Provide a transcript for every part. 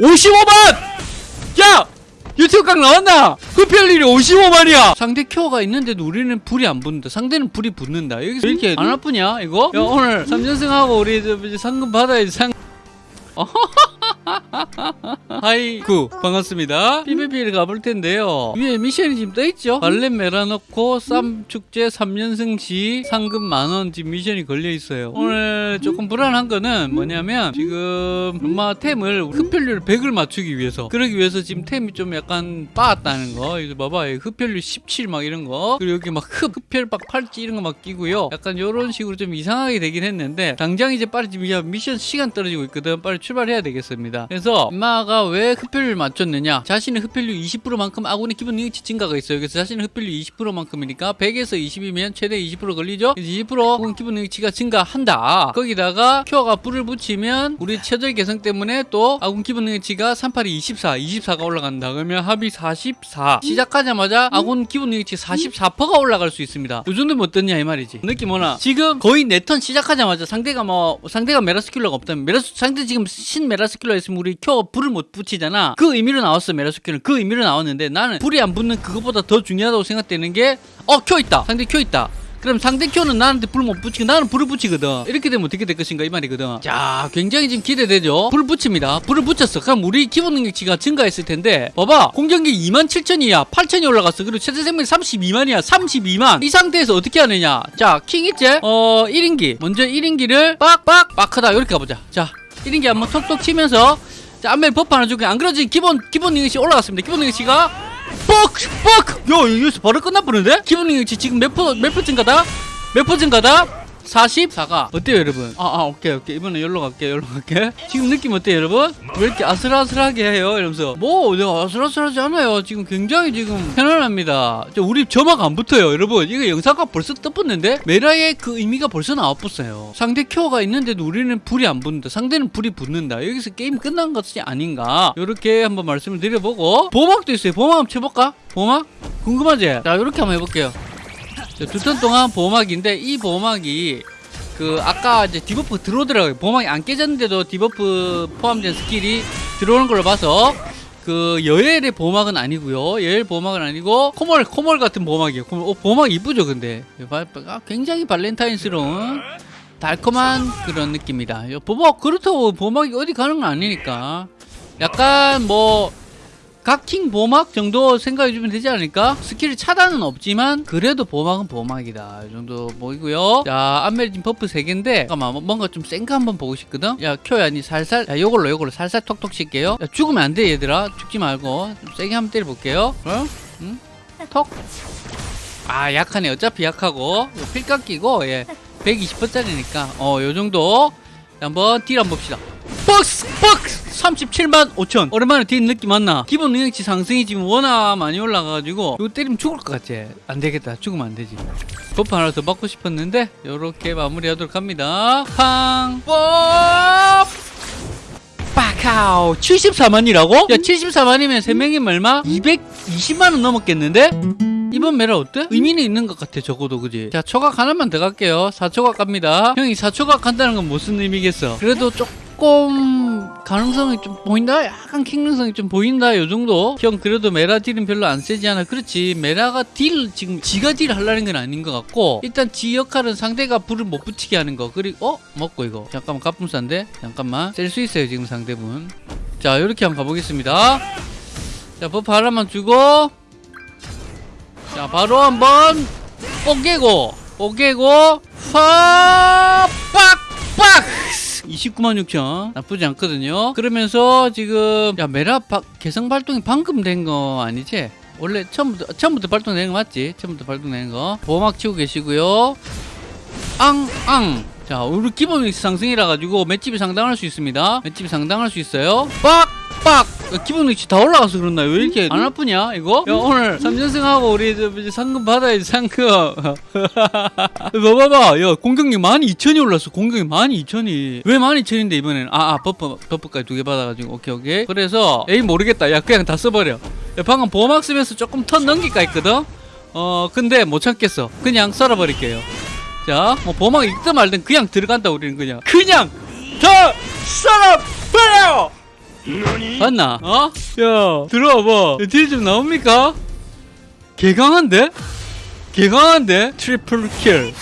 55만! 야! 유튜브 각 나왔나? 흡혈률이 55만이야! 상대 큐어가 있는데도 우리는 불이 안 붙는다. 상대는 불이 붙는다. 여기서 왜 이렇게 안 아프냐, 이거? 야, 오늘 3연승하고 우리 상금 받아야지, 상. 하이구 반갑습니다. PVP를 가볼 텐데요. 위에 미션이 지금 떠있죠? 발렛 메라놓고 쌈 축제 3연승 시 상금 만원 지금 미션이 걸려있어요. 오늘 조금 불안한 거는 뭐냐면 지금 엄마 템을 흡혈률 100을 맞추기 위해서. 그러기 위해서 지금 템이 좀 약간 빠았다는 거. 이거 봐봐. 흡혈률 17 막 이런 거. 그리고 여기 막 흡, 흡혈 막 팔찌 이런 거 막 끼고요. 약간 이런 식으로 좀 이상하게 되긴 했는데 당장 이제 빨리 지금 미션 시간 떨어지고 있거든. 빨리 출발해야 되겠습니다 그래서 엄마가 왜 흡혈률 맞췄느냐? 자신의 흡혈률 20%만큼 아군의 기본 능력치 증가가 있어요. 그래서 자신의 흡혈률 20%만큼이니까 100에서 20이면 최대 20% 걸리죠? 그래서 20% 아군 기본 능력치가 증가한다. 거기다가 큐어가 불을 붙이면 우리 체절 개성 때문에 또 아군 기본 능력치가 38이 24 24가 올라간다. 그러면 합이 44 시작하자마자 아군 기본 능력치 44%가 올라갈 수 있습니다. 이 정도면 어떻냐 이 말이지. 느낌 오나 지금 거의 내턴 시작하자마자 상대가 뭐 상대가 메라스킬러가 없다면 메라스 상대 지금 신 메라스킬러 있으면 우리 켜 불을 못 붙이잖아. 그 의미로 나왔어 메라스킬러 그 의미로 나왔는데 나는 불이 안 붙는 그것보다 더 중요하다고 생각되는 게 어 큐 있다. 상대 큐 있다. 그럼 상대 큐는 나한테 불 못 붙이고 나는 불을 붙이거든. 이렇게 되면 어떻게 될 것인가 이 말이거든. 자 굉장히 지금 기대되죠? 불을 붙입니다. 불을 붙였어. 그럼 우리 기본 능력치가 증가했을 텐데. 봐봐. 공격력 2만 7천이야. 8천이 올라갔어. 그리고 최대 생명이 32만이야. 32만. 이 상태에서 어떻게 하느냐? 자 킹 있지? 어 1인기. 먼저 1인기를 빡빡 빡하다. 이렇게 가보자. 자 1인기 한번 톡톡 치면서 자 안멜 버프 하나 주고 안 그러지 기본 기본 능력치 올라갔습니다 기본 능력치가 뻑! 뻑! 야, 여기서 바로 끝나버리는데? 기본 능력치 지금 몇 퍼, 몇 퍼센트가다? 몇 퍼센트가다? 44가. 어때요 여러분? 아, 아 오케이 오케이. 이번에 열로 갈게 열로 갈게. 지금 느낌 어때요 여러분? 왜 이렇게 아슬아슬하게 해요? 이러면서. 뭐 내가 아슬아슬하지 않아요. 지금 굉장히 지금 편안합니다. 저 우리 점막 안 붙어요 여러분. 이거 영상과 벌써 떠붙는데? 메라의 그 의미가 벌써 나와붙어요. 상대 큐가 있는데도 우리는 불이 안 붙는다. 상대는 불이 붙는다. 여기서 게임 끝난 것이 아닌가. 이렇게 한번 말씀을 드려보고. 보막도 있어요. 보막 한번 쳐볼까? 보막? 궁금하지? 자 이렇게 한번 해볼게요 두 턴 동안 보호막인데 이 보호막이 그 아까 이제 디버프 들어오더라고요. 보호막이 안 깨졌는데도 디버프 포함된 스킬이 들어오는 걸로 봐서 그 여엘의 보호막은 아니고요. 여엘 보호막은 아니고 코멀 코멀 같은 보호막이에요. 코멀. 어, 보호막 이쁘죠 근데. 아, 굉장히 발렌타인스러운 달콤한 그런 느낌이다. 보호막 그렇다고 보호막이 어디 가는 건 아니니까. 약간 뭐 각킹 보막 정도 생각해주면 되지 않을까? 스킬 차단은 없지만 그래도 보막은 보막이다. 이 정도 보이고요. 자 안멜진 버프 3개인데 잠깐만 뭔가 좀 센 거 한번 보고 싶거든? 야 큐야 니 살살 야 요걸로 요걸로 살살 톡톡 칠게요. 야, 죽으면 안 돼 얘들아. 죽지 말고. 좀 세게 한번 때려볼게요. 어? 응? 톡? 아 약하네. 어차피 약하고. 필각 끼고 예. 120%짜리니까. 어 요 정도. 한번 딜 한번 봅시다. 박스 박스 37만 5천 오랜만에 뒷 느낌 맞나? 기본 능력치 상승이 지금 워낙 많이 올라가가지고 이거 때리면 죽을 것 같지? 안 되겠다 죽으면 안 되지 버프 하나 더 받고 싶었는데 요렇게 마무리하도록 합니다 팡 뽀! 빠카오 74만이라고? 야 74만이면 3명이면 얼마? 220만원 넘었겠는데? 이번 메라 어때? 의미는 있는 것 같아 적어도 그지? 자 초각 하나만 더 갈게요 4초각 갑니다 형이 4초각 간다는 건 무슨 의미겠어? 그래도 조금 가능성이 좀 보인다? 약간 킹능성이 좀 보인다? 요 정도? 형 그래도 메라 딜은 별로 안 세지 않아? 그렇지. 메라가 딜 지금 지가 딜 하려는 건 아닌 것 같고 일단 지 역할은 상대가 불을 못 붙이게 하는 거. 그리고 어? 먹고 이거. 잠깐만 갑분싼데? 잠깐만. 셀 수 있어요 지금 상대분. 자 이렇게 한번 가보겠습니다. 자 버프 하나만 주고. 자 바로 한번 뽀개고. 뽀개고. 팍! 빡 빡 29만 6천. 나쁘지 않거든요. 그러면서 지금 야 메라 바, 개성 발동이 방금 된 거 아니지? 원래 처음부터 처음부터 발동되는 거 맞지? 처음부터 발동되는 거. 보호막 치고 계시고요. 앙앙. 자 우리 기본 상승이라 가지고 맷집이 상당할 수 있습니다. 맷집이 상당할 수 있어요. 빡빡 기본 위치 다 올라가서 그런다. 왜 이렇게 안 아프냐 이거? 야 오늘 3연승하고 우리 저, 이제 상금 받아야지 상금. 봐봐봐. 야 공격력 12,000이 올랐어. 공격력 12,000이 왜 12,000인데 이번에는 아, 아 버프 버프까지 두 개 받아가지고. 오케이 오케이. 그래서 에이 모르겠다. 야 그냥 다 써버려. 야 방금 보호막 쓰면서 조금 턴 넘길까 했거든? 어 근데 못 참겠어. 그냥 썰어버릴게요. 자, 뭐 보막 읽든 말든 그냥 들어간다 우리는 그냥. 그냥 더 썰어버려 봤나? 어? 야 들어와봐 딜 좀 나옵니까? 개강한데? 개강한데? 트리플 킬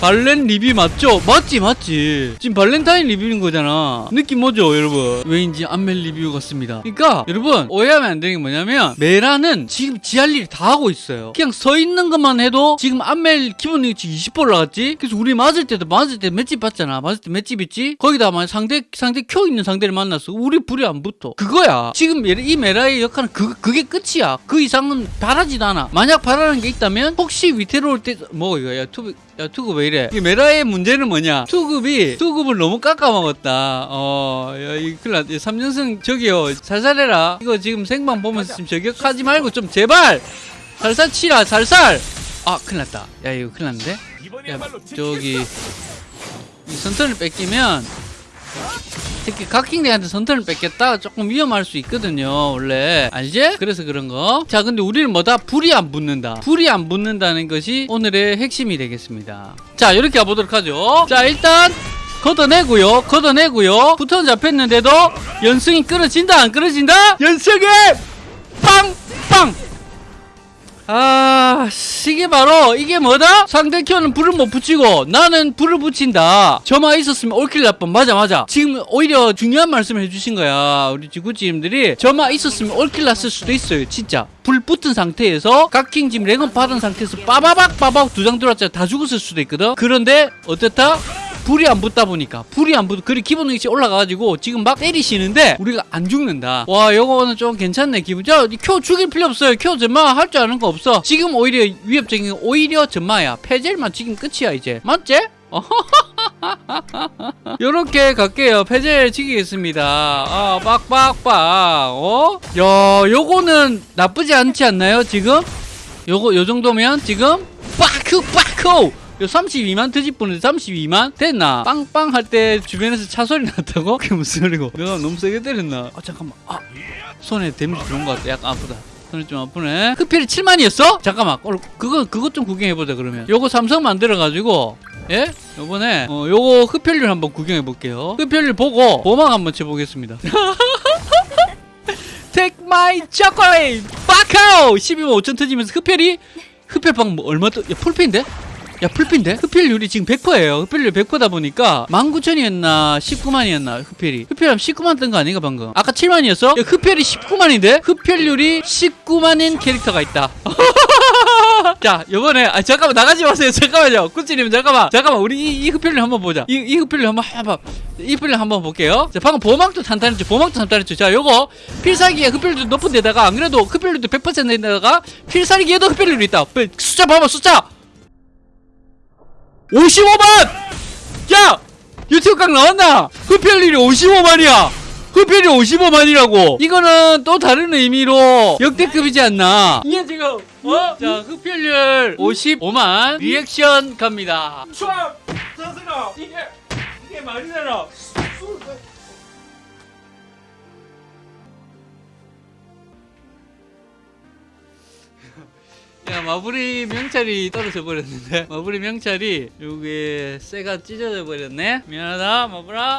발렌 리뷰 맞죠? 맞지 맞지. 지금 발렌타인 리뷰인 거잖아. 느낌 뭐죠 여러분? 왜인지 안멜 리뷰 같습니다. 그러니까 여러분 오해하면 안 되는 게 뭐냐면 메라는 지금 지 할 일이 다 하고 있어요. 그냥 서 있는 것만 해도 지금 안멜 기본 능력치 20% 올라갔지? 그래서 우리 맞을 때도 맞을 때 맷집 봤잖아. 맞을 때 맷집 있지? 거기다 만 상대 상대 큐 있는 상대를 만났어. 우리 불이 안 붙어. 그거야. 지금 메- 이 메라의 역할은 그, 그게 끝이야. 그 이상은 바라지도 않아. 만약 바라는 게 있다면 혹시 위태로울 때 뭐 이거 야. 투, 야 투급 왜 이래? 이 메라의 문제는 뭐냐? 투급이 투급을 너무 깎아먹었다. 어 야 이 큰일 났다. 3년승 저기요. 살살해라. 이거 지금 생방 보면서 지금 저격하지 말고 좀 제발! 살살 치라 살살! 아 큰일 났다. 야 이거 큰일 났는데? 야, 저기 이 선턴을 뺏기면 특히 각킹대한테 선턴을 뺏겼다? 조금 위험할 수 있거든요 원래. 알지? 그래서 그런 거자 근데 우리는 뭐다? 불이 안 붙는다. 불이 안 붙는다는 것이 오늘의 핵심이 되겠습니다. 자 이렇게 가보도록 하죠. 자 일단 걷어내고요 걷어내고요. 부턴 잡혔는데도 연승이 끊어진다 안 끊어진다? 연승이! 빵빵 아 이게 바로 이게 뭐다? 상대 켜는 불을 못 붙이고 나는 불을 붙인다. 저만 있었으면 올킬 날뻔 맞아 맞아. 지금 오히려 중요한 말씀을 해주신 거야 우리 지구지님들이. 저만 있었으면 올킬 났을 수도 있어요 진짜. 불 붙은 상태에서 각킹 지금 랭업 받은 상태에서 빠바박 빠박 두 장 들어왔잖아 다 죽었을 수도 있거든. 그런데 어떻다? 불이 안 붙다 보니까 불이 안 붙. 그리 기본 능력치 올라가가지고 지금 막 때리시는데 우리가 안 죽는다. 와 요거는 좀 괜찮네 기분. 자켜 죽일 필요 없어요. 켜 전마 할 줄 아는 거 없어. 지금 오히려 위협적인 건 오히려 전마야. 패젤만 지금 끝이야 이제. 맞지? 요렇게 갈게요. 패젤 지키겠습니다. 아, 빡빡빡. 어? 야, 요거는 나쁘지 않지 않나요, 지금? 요거, 요 정도면 지금? 빠크, 빠크! 요 32만 트집 보는데 32만? 됐나? 빵빵 할 때 주변에서 차 소리 났다고? 그게 무슨 소리고? 내가 너무 세게 때렸나? 아, 잠깐만. 아, 손에 데미지 들어온 것 같아. 약간 아프다. 손이 좀 아프네. 흑필이 7만이었어? 잠깐만. 어, 그거, 그것 좀 구경해보자, 그러면. 요거 삼성 만들어가지고, 예? 요번에, 어, 요거 흡혈률 한번 구경해볼게요. 흡혈률 보고, 보막 한번 쳐보겠습니다. Take my chocolate! 빠카오! 12만 5천 터지면서 흡혈이, 흡혈방 뭐 얼마 더, 야, 풀피인데? 야, 풀피인데? 흡혈률이 지금 100%예요. 흡혈률 100%다 보니까 19,000이었나 19만이었나 흡혈이. 흡혈하면 19만 뜬 거 아닌가 방금? 아까 7만이었어? 야, 흡혈이 19만인데? 흡혈률이 19만인 캐릭터가 있다. 자, 요번에 아 잠깐만 나가지 마세요. 잠깐만요. 꾸찌님 잠깐만. 잠깐만. 우리 이, 이 흡혈률 한번 보자. 이, 이 흡혈률 한번 한번 이 흡혈률 한번 볼게요. 자, 방금 보막도 탄탄했죠. 보막도 탄탄했죠. 자, 요거 필살기에 흡혈률도 높은 데다가 안 그래도 흡혈률도 100%인데다가 필살기에도 흡혈률이 있다. 숫자 봐봐. 숫자. 55만! 야! 유튜브 각 나왔나? 흡혈률이 55만이야! 흡혈이 55만이라고! 이거는 또 다른 의미로 역대급이지 않나? 이게 지금, 어? 자, 흡혈률 55만 리액션 갑니다. 촤! 짜증나! 이게 이게 말이 되나? 야, 마블이 명찰이 떨어져 버렸는데. 마블이 명찰이 요게 쇠가 찢어져 버렸네. 미안하다, 마블아.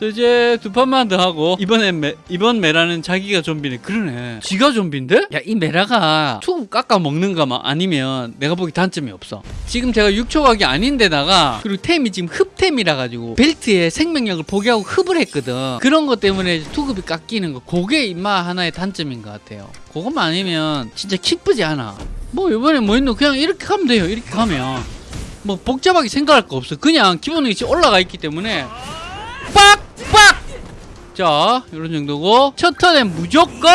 자, 이제 두 판만 더 하고 이번엔 메, 이번 메라는 자기가 좀비네. 그러네. 지가 좀비인데? 야, 이 메라가 투 깎아 먹는가만 아니면 내가 보기 단점이 없어. 지금 제가 6초 각이 아닌데다가 그리고 템이 지금 흡템이라 가지고 벨트에 생명력을 포기하고 흡을 했거든. 그런 것 때문에 투급이 깎이는 거. 그게 임마 하나의 단점인 것 같아요. 그것만 아니면 진짜 기쁘지 않아. 뭐 이번에 뭐 있노? 그냥 이렇게 가면 돼요. 이렇게 가면. 뭐 복잡하게 생각할 거 없어. 그냥 기본 능력치 올라가 있기 때문에. 빡빡! 자 이런 정도고. 첫 턴엔 무조건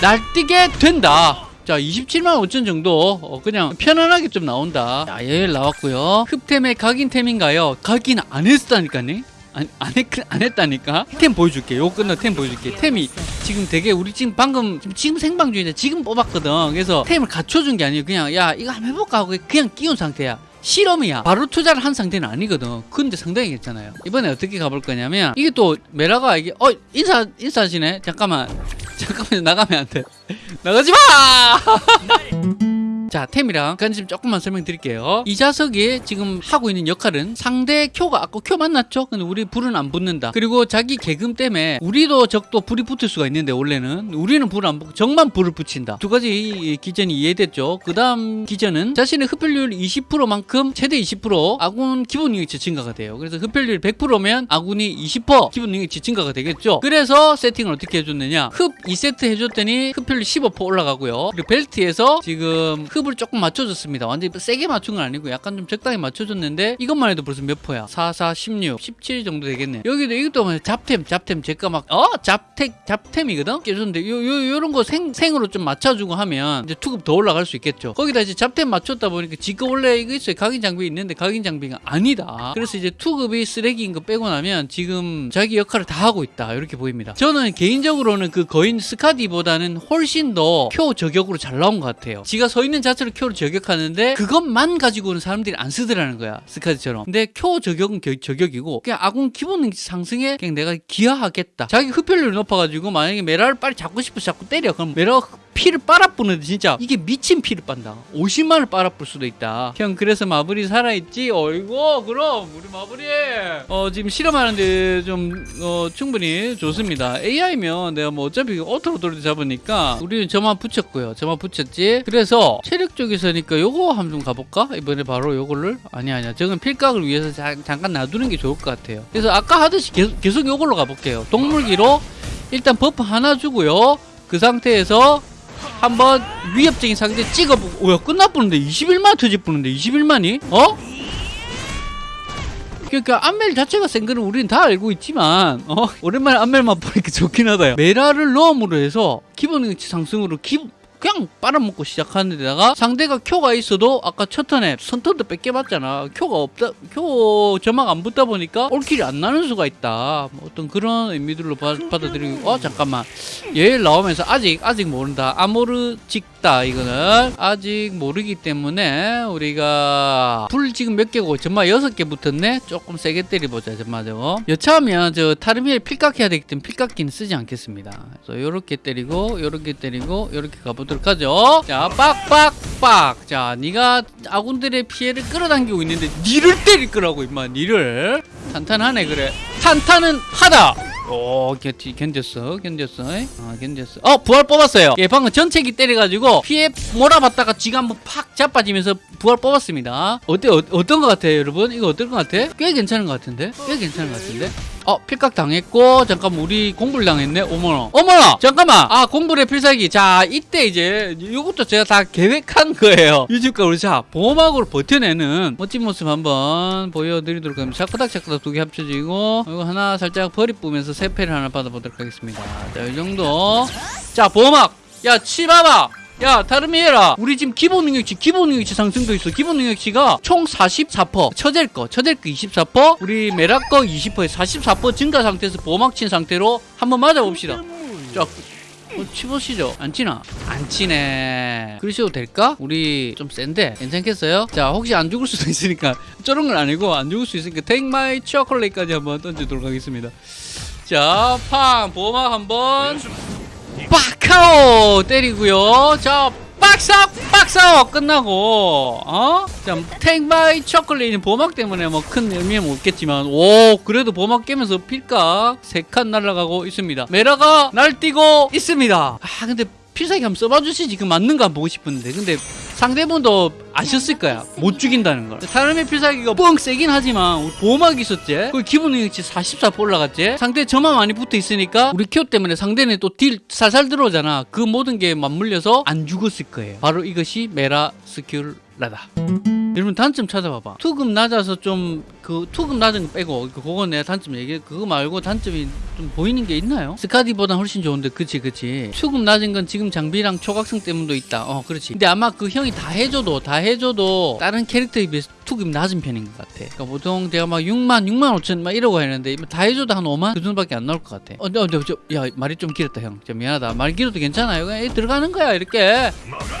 날뛰게 된다. 자 27만 5천 정도. 어, 그냥 편안하게 좀 나온다. 자 여기 나왔고요. 흡템의 각인템인가요? 각인 안 했다니까네 안, 안, 했, 안 했다니까? 템 보여줄게 요거 끝나 템 보여줄게 템이 지금 되게 우리 지금 방금 지금, 생방 중인데 지금 뽑았거든. 그래서 템을 갖춰준 게 아니고 그냥 야 이거 한번 해볼까 하고 그냥 끼운 상태야. 실험이야. 바로 투자를 한 상태는 아니거든. 근데 상당히 괜찮아요. 이번에 어떻게 가볼 거냐면 이게 또 메라가 이게 어 인사 인사하시네. 잠깐만. 잠깐만 나가면 안 돼. 나가지 마 자 템이랑 간좀 조금만 설명드릴게요. 이 자석이 지금 하고 있는 역할은 상대 큐가 아까 큐 만났죠? 근데 우리 불은 안 붙는다. 그리고 자기 개금 때문에 우리도 적도 불이 붙을 수가 있는데 원래는. 우리는 불을 안 붙고 적만 불을 붙인다. 두 가지 기전이 이해됐죠? 그 다음 기전은 자신의 흡혈률 20%만큼 최대 20% 아군 기본 능력치 증가가 돼요. 그래서 흡혈률 100%면 아군이 20% 기본 능력치 증가가 되겠죠? 그래서 세팅을 어떻게 해줬느냐? 흡 2세트 해줬더니 흡혈률 15% 올라가고요. 그리고 벨트에서 지금 흡을 조금 맞춰줬습니다. 완전히 세게 맞춘 건 아니고 약간 좀 적당히 맞춰줬는데 이것만 해도 벌써 몇 포야? 4, 4, 16, 17 정도 되겠네. 여기도 이것도 뭐 잡템 잡템. 제가 막 어? 잡템 잡템이거든? 깨졌는데 요, 요, 요런 거 생, 생으로 좀 맞춰주고 하면 이제 투급 더 올라갈 수 있겠죠. 거기다 이제 잡템 맞췄다 보니까 지금 원래 이거 있어요. 각인 장비 있는데 각인 장비가 아니다. 그래서 이제 투급이 쓰레기인 거 빼고 나면 지금 자기 역할을 다 하고 있다. 이렇게 보입니다. 저는 개인적으로는 그 거인 스카디보다는 훨씬 더 표 저격으로 잘 나온 것 같아요. 지가 서 있는 자체로 큐를 저격하는데 그것만 가지고는 사람들이 안 쓰더라는 거야 스카디처럼. 근데 큐 저격은 겨- 저격이고 그냥 아군 기본 상승에 그냥 내가 기여하겠다. 자기 흡혈률이 높아가지고 만약에 메라를 빨리 잡고 싶어서 자꾸 때려. 그럼 메라가 피를 빨아뿌는데 진짜 이게 미친 피를 빤다. 50만을 빨아뿔 수도 있다. 형 그래서 마블이 살아있지? 어이구 그럼 우리 마블이. 어 지금 실험하는데 좀 어, 충분히 좋습니다. AI면 내가 뭐 어차피 오토로 돌려 잡으니까 우리는 저만 붙였고요. 저만 붙였지. 그래서 체력 쪽에서니까 요거 한번 좀 가볼까? 이번에 바로 요거를? 아니 아니야. 저건 필각을 위해서 자- 잠깐 놔두는 게 좋을 것 같아요. 그래서 아까 하듯이 계속, 계속 요걸로 가볼게요. 동물기로 일단 버프 하나 주고요. 그 상태에서 한번 위협적인 상대 찍어보고 오야 끝나보는데 21만 터질 뻔는데 21만이? 어? 그러니까 안멜 자체가 센 거는 우리는 다 알고 있지만 어? 오랜만에 안멜만 보니까 좋긴 하다 요. 메라를 넣음으로 해서 기본 능력치 상승으로 기 그냥 빨아먹고 시작하는 데다가 상대가 큐가 있어도 아까 첫 턴에 선턴도 뺏겨봤잖아. 큐가 없다 큐 점막 안 붙다 보니까 올킬이 안 나는 수가 있다. 뭐 어떤 그런 의미들로 바, 받아들이고. 어 잠깐만. 얘 나오면서 아직 아직 모른다. 아모르 찍다 이거는. 아직 모르기 때문에 우리가 불 지금 몇 개고 정말 여섯 개 붙었네? 조금 세게 때려보자 정말 저거 여차하면 저 타르미엘 필각해야 되기 때문에 필각기는 쓰지 않겠습니다. 그래서 요렇게 때리고 요렇게 때리고 요렇게 가보 도록 하죠. 자 빡빡빡. 자 네가 아군들의 피해를 끌어당기고 있는데 니를 때릴 거라고 임마 니를. 탄탄하네 그래. 탄탄은 하다. 오 견- 견뎠어 견뎠어 아 견뎠어 어 부활 뽑았어요. 예 방금 전체기 때려가지고 피해 몰아봤다가 지가 한번 팍 자빠지면서 부활 뽑았습니다. 어때 어, 어떤 것 같아요 여러분? 이거 어떨 것 같아? 꽤 괜찮은 것 같은데? 꽤 괜찮은 것 같은데 어 필각 당했고 잠깐 우리 공불 당했네. 어머나. 어머나! 잠깐만! 아 공불의 필살기. 자 이때 이제 이것도 제가 다 계획한 거예요. 유튜브가 우리 자 보호막으로 버텨내는 멋진 모습 한번 보여드리도록 하겠습니다. 샤크닥 샤크닥 두 개 합쳐지고 이거 하나 살짝 버리 뿌면서 세 패를 하나 받아보도록 하겠습니다. 자 이 정도. 자 보호막! 야 치봐봐 야 다름이해라. 우리 지금 기본 능력치 기본 능력치 상승도 있어. 기본 능력치가 총 44% 처젤 거 처젤 거 24% 우리 메락 거 20%에 44% 증가 상태에서 보호막 친 상태로 한번 맞아봅시다. 자 어, 치보시죠. 안 치나? 안 치네. 그러셔도 될까? 우리 좀 센데? 괜찮겠어요? 자 혹시 안 죽을 수도 있으니까. 저런 건 아니고 안 죽을 수 있으니까 Take my chocolate까지 한번 던지도록 하겠습니다. 자팡! 보호막 한번 빡카오 때리고요. 자, 빡삭 빡삭 끝나고 어? 자, 탱바이 초콜릿은 보막 때문에 뭐 큰 의미는 없겠지만 오 그래도 보막 깨면서 필각 세칸 날아가고 있습니다. 메라가 날뛰고 있습니다. 아 근데 필살기 한번 써봐 주시지. 그 맞는 거 한번 보고 싶은데. 근데 상대분도 아셨을 거야. 못 죽인다는 걸. 사람의 필살기가 뻥 세긴 하지만 우리 보호막이 있었지? 그 기본 능력치 44% 올라갔지? 상대 저만 많이 붙어 있으니까 우리 큐 때문에 상대는 또 딜 살살 들어오잖아. 그 모든 게 맞물려서 안 죽었을 거예요. 바로 이것이 메라 스큐 라다. 여러분 단점 찾아봐봐. 투급 낮아서 좀 그 투급 낮은 거 빼고 그 그건 내가 단점 얘기해. 그거 말고 단점이 좀 보이는 게 있나요? 스카디보다 훨씬 좋은데 그치 그치. 투급 낮은 건 지금 장비랑 초각성 때문도 있다. 어 그렇지. 근데 아마 그 형이 다 해줘도 다 해줘도 다른 캐릭터에 비해서 투급이 낮은 편인 것 같아. 그러니까 보통 내가 막 6만 6만 5천 막 이러고 했는데 다 해줘도 한 5만 그 정도밖에 안 나올 것 같아. 어, 어, 저, 저, 야 말이 좀 길었다 형. 저 미안하다. 말 길어도 괜찮아요. 그냥 이 들어가는 거야 이렇게.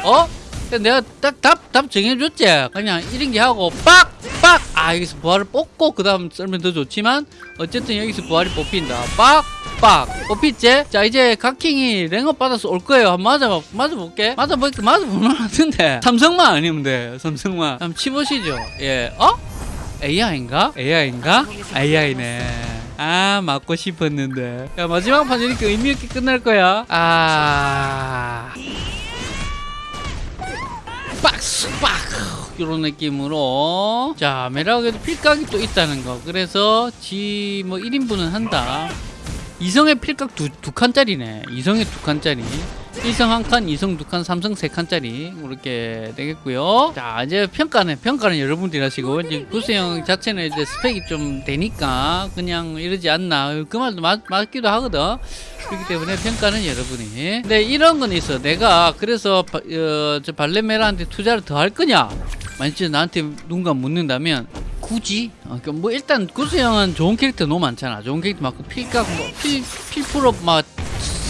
어? 내가 딱 답 답 정해줬지? 그냥 이런 게 하고 빡빡! 아 여기서 부활을 뽑고 그 다음 썰면 더 좋지만 어쨌든 여기서 부활이 뽑힌다. 빡빡! 뽑혔지? 자 이제 각킹이 랭업 받아서 올 거예요. 한번 맞아, 맞아볼게. 맞아볼게 것 같은데. 삼성만 아니면 돼 삼성만. 한번 치보시죠. 예 어? AI인가? AI인가? AI네. 아 맞고 싶었는데. 야 마지막 판이니까 의미 있게 끝날 거야. 아 박스 빡 이런 느낌으로. 자 매력에도 필각이 또 있다는 거. 그래서 지 뭐 1인분은 한다. 이성의 필각 두, 두 칸짜리네. 이성의 두 칸짜리 일성 한 칸, 이성 두 칸, 삼성 세 칸짜리 이렇게 되겠고요. 자 이제 평가는 평가는 여러분들이 하시고 이제 구수형 자체는 이제 스펙이 좀 되니까 그냥 이러지 않나 그 말도 맞, 맞기도 하거든. 그렇기 때문에 평가는 여러분이. 근데 이런 건 있어. 내가 그래서 바, 어, 저 발레메라한테 투자를 더 할 거냐? 만약 나한테 누군가 묻는다면 굳이? 어, 그뭐 일단 구수형은 좋은 캐릭터 너무 많잖아. 좋은 캐릭터 많고 필각 뭐 필 필프로 막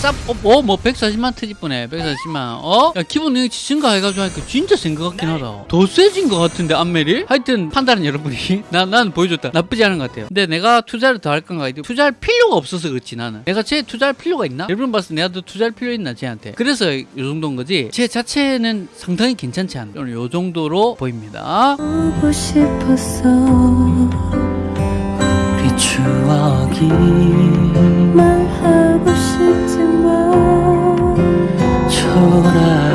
쌉, 어, 뭐, 뭐, 140만 트집분에 140만, 어? 야, 기본 능력치 증가해가지고 하니까 진짜 센 것 같긴 하다. 더 세진 것 같은데, 안멜이? 하여튼, 판단은 여러분이. 나, 난 보여줬다. 나쁘지 않은 것 같아요. 근데 내가 투자를 더 할 건가? 투자할 필요가 없어서 그렇지, 나는. 내가 쟤 투자할 필요가 있나? 여러분 봤을 때 내가 더 투자할 필요 있나, 쟤한테? 그래서 이 정도인 거지. 쟤 자체는 상당히 괜찮지 않나? 오늘 요 정도로 보입니다. 보고 싶었어 우리 추억이 말하 corazón.